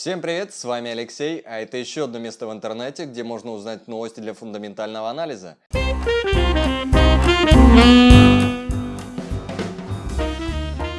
Всем привет, с вами Алексей, а это еще одно место в интернете, где можно узнать новости для фундаментального анализа.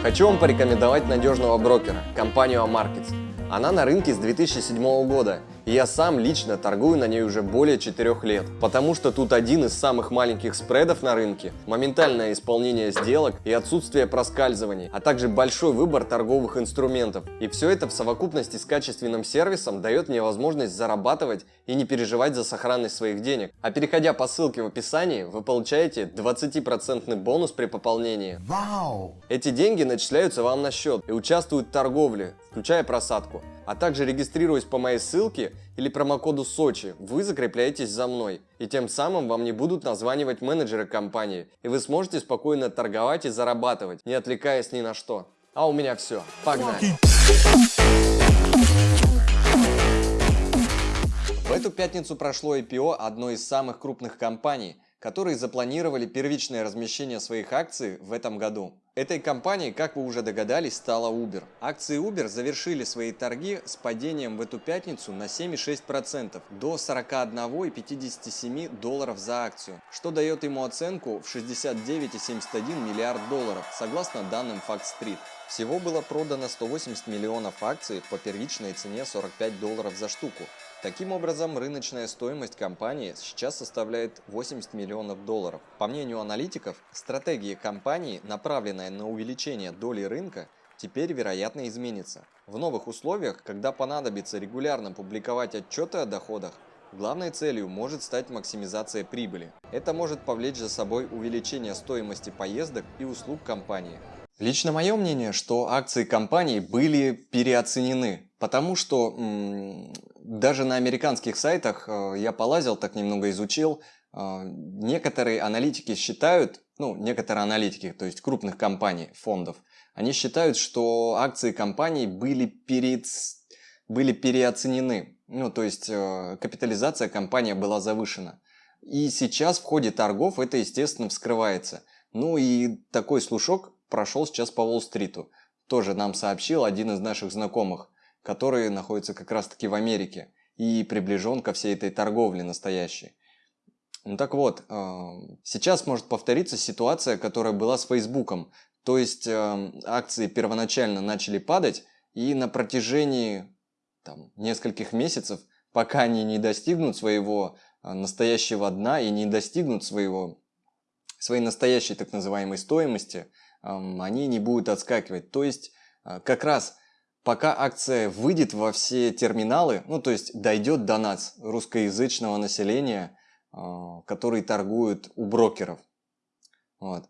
Хочу вам порекомендовать надежного брокера, компанию Amarkets. Она на рынке с 2007 года, и я сам лично торгую на ней уже более 4 лет, потому что тут один из самых маленьких спредов на рынке, моментальное исполнение сделок и отсутствие проскальзываний, а также большой выбор торговых инструментов. И все это в совокупности с качественным сервисом дает мне возможность зарабатывать и не переживать за сохранность своих денег. А переходя по ссылке в описании, вы получаете 20% бонус при пополнении. Вау! Эти деньги начисляются вам на счет и участвуют в торговле, включая просадку. А также регистрируясь по моей ссылке или промокоду Сочи, вы закрепляетесь за мной. И тем самым вам не будут названивать менеджеры компании. И вы сможете спокойно торговать и зарабатывать, не отвлекаясь ни на что. А у меня все. Погнали! В эту пятницу прошло IPO одной из самых крупных компаний, которые запланировали первичное размещение своих акций в этом году. Этой компанией, как вы уже догадались, стала Uber. Акции Uber завершили свои торги с падением в эту пятницу на 7,6% до 41,57 долларов за акцию, что дает ему оценку в 69,71 миллиард долларов, согласно данным Fact Street. Всего было продано 180 миллионов акций по первичной цене 45 долларов за штуку, Таким образом, рыночная стоимость компании сейчас составляет 80 миллионов долларов. По мнению аналитиков, стратегия компании, направленная на увеличение доли рынка, теперь вероятно изменится. В новых условиях, когда понадобится регулярно публиковать отчеты о доходах, главной целью может стать максимизация прибыли. Это может повлечь за собой увеличение стоимости поездок и услуг компании. Лично мое мнение, что акции компании были переоценены, потому что даже на американских сайтах э, я полазил, так немного изучил, э, некоторые аналитики считают, ну, некоторые аналитики, то есть крупных компаний, фондов, они считают, что акции компаний были, перед, были переоценены. Ну, то есть э, капитализация компании была завышена. И сейчас в ходе торгов это, естественно, вскрывается. Ну и такой слушок прошел сейчас по Уолл-стриту. Тоже нам сообщил один из наших знакомых который находится как раз-таки в Америке и приближен ко всей этой торговле настоящей. Ну так вот, э, сейчас может повториться ситуация, которая была с Фейсбуком. То есть э, акции первоначально начали падать, и на протяжении там, нескольких месяцев, пока они не достигнут своего э, настоящего дна и не достигнут своего, своей настоящей так называемой стоимости, они не будут отскакивать. То есть как раз пока акция выйдет во все терминалы, ну то есть дойдет до нас, русскоязычного населения, а, который торгует у брокеров. Вот.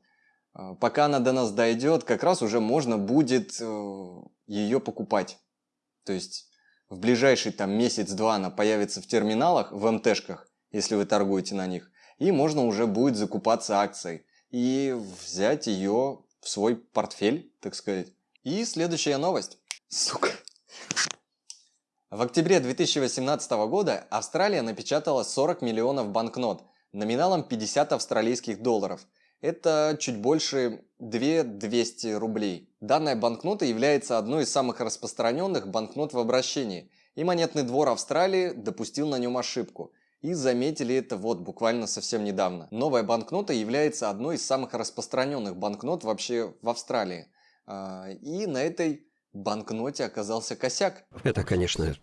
А, пока она до нас дойдет, как раз уже можно будет э, ее покупать. То есть в ближайший там месяц-два она появится в терминалах, в МТшках, если вы торгуете на них, и можно уже будет закупаться акцией и взять ее в свой портфель, так сказать. И следующая новость. Сука. В октябре 2018 года Австралия напечатала 40 миллионов банкнот номиналом 50 австралийских долларов. Это чуть больше 2200 рублей. Данная банкнота является одной из самых распространенных банкнот в обращении, и монетный двор Австралии допустил на нем ошибку. И заметили это вот буквально совсем недавно. Новая банкнота является одной из самых распространенных банкнот вообще в Австралии. А, и на этой банкноте оказался косяк. Это, конечно,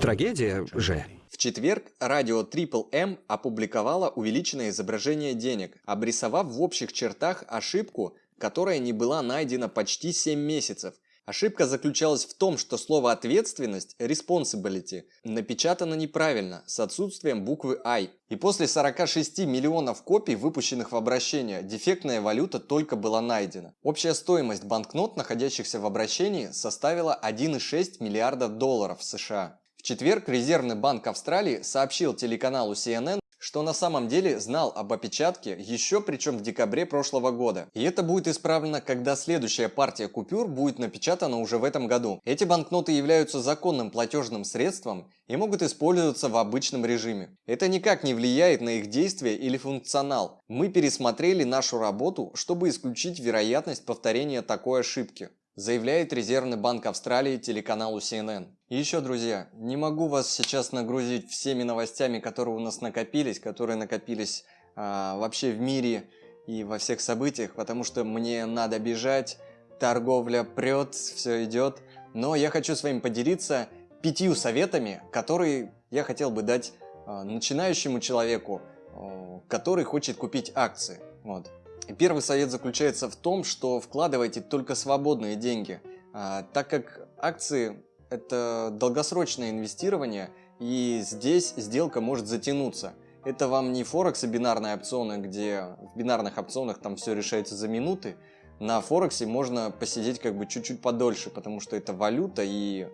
трагедия же. В четверг радио Triple M опубликовало увеличенное изображение денег, обрисовав в общих чертах ошибку, которая не была найдена почти 7 месяцев – Ошибка заключалась в том, что слово «ответственность» responsibility напечатано неправильно, с отсутствием буквы I. И после 46 миллионов копий, выпущенных в обращение, дефектная валюта только была найдена. Общая стоимость банкнот, находящихся в обращении, составила 1,6 миллиарда долларов США. В четверг Резервный банк Австралии сообщил телеканалу CNN, что на самом деле знал об опечатке еще причем в декабре прошлого года. И это будет исправлено, когда следующая партия купюр будет напечатана уже в этом году. Эти банкноты являются законным платежным средством и могут использоваться в обычном режиме. Это никак не влияет на их действие или функционал. Мы пересмотрели нашу работу, чтобы исключить вероятность повторения такой ошибки. заявляет Резервный банк Австралии телеканалу CNN. И еще, друзья, не могу вас сейчас нагрузить всеми новостями, которые у нас накопились, которые накопились а, вообще в мире и во всех событиях, потому что мне надо бежать, торговля прет, все идет. Но я хочу с вами поделиться пятью советами, которые я хотел бы дать э, начинающему человеку, э, который хочет купить акции. Вот. И первый совет заключается в том, что вкладывайте только свободные деньги, э, так как акции это долгосрочное инвестирование, и здесь сделка может затянуться. Это вам не Форекс и бинарные опционы, где в бинарных опционах там все решается за минуты. На Форексе можно посидеть как бы чуть-чуть подольше, потому что это валюта и...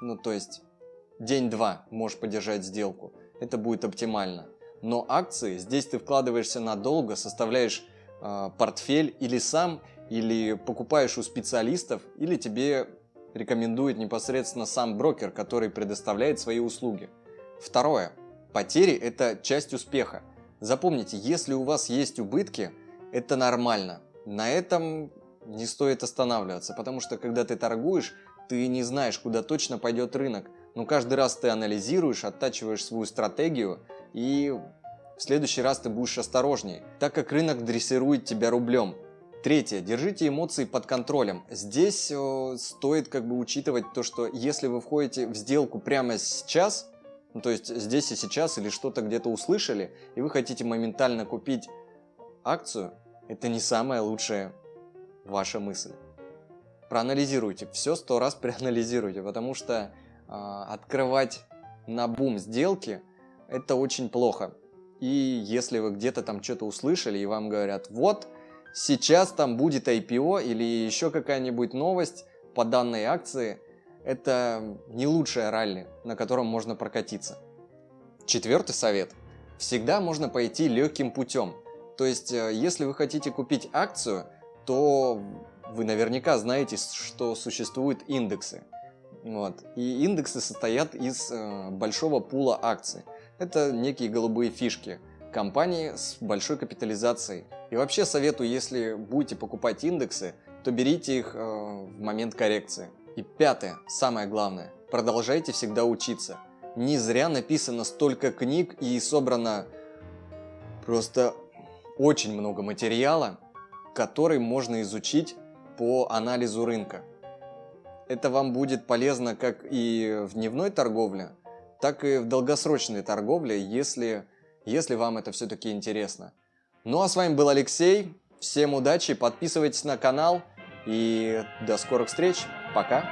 Ну, то есть день-два можешь поддержать сделку. Это будет оптимально. Но акции, здесь ты вкладываешься надолго, составляешь э, портфель или сам, или покупаешь у специалистов, или тебе рекомендует непосредственно сам брокер, который предоставляет свои услуги. Второе. Потери – это часть успеха. Запомните, если у вас есть убытки, это нормально. На этом не стоит останавливаться, потому что когда ты торгуешь, ты не знаешь, куда точно пойдет рынок. Но каждый раз ты анализируешь, оттачиваешь свою стратегию, и в следующий раз ты будешь осторожней, так как рынок дрессирует тебя рублем. Третье. Держите эмоции под контролем. Здесь э, стоит как бы учитывать то, что если вы входите в сделку прямо сейчас, ну, то есть здесь и сейчас или что-то где-то услышали, и вы хотите моментально купить акцию, это не самая лучшая ваша мысль. Проанализируйте, все сто раз проанализируйте, потому что э, открывать на бум сделки это очень плохо. И если вы где-то там что-то услышали и вам говорят, вот, сейчас там будет IPO или еще какая-нибудь новость по данной акции, это не лучшее ралли, на котором можно прокатиться. Четвертый совет. Всегда можно пойти легким путем. То есть, э, если вы хотите купить акцию, то вы наверняка знаете, что существуют индексы. Вот. И индексы состоят из э, большого пула акций. Это некие голубые фишки компании с большой капитализацией. И вообще советую, если будете покупать индексы, то берите их э, в момент коррекции. И пятое, самое главное, продолжайте всегда учиться. Не зря написано столько книг и собрано просто очень много материала, который можно изучить по анализу рынка. Это вам будет полезно как и в дневной торговле, так и в долгосрочной торговле, если, если вам это все-таки интересно. Ну а с вами был Алексей. Всем удачи, подписывайтесь на канал и до скорых встреч. Пока.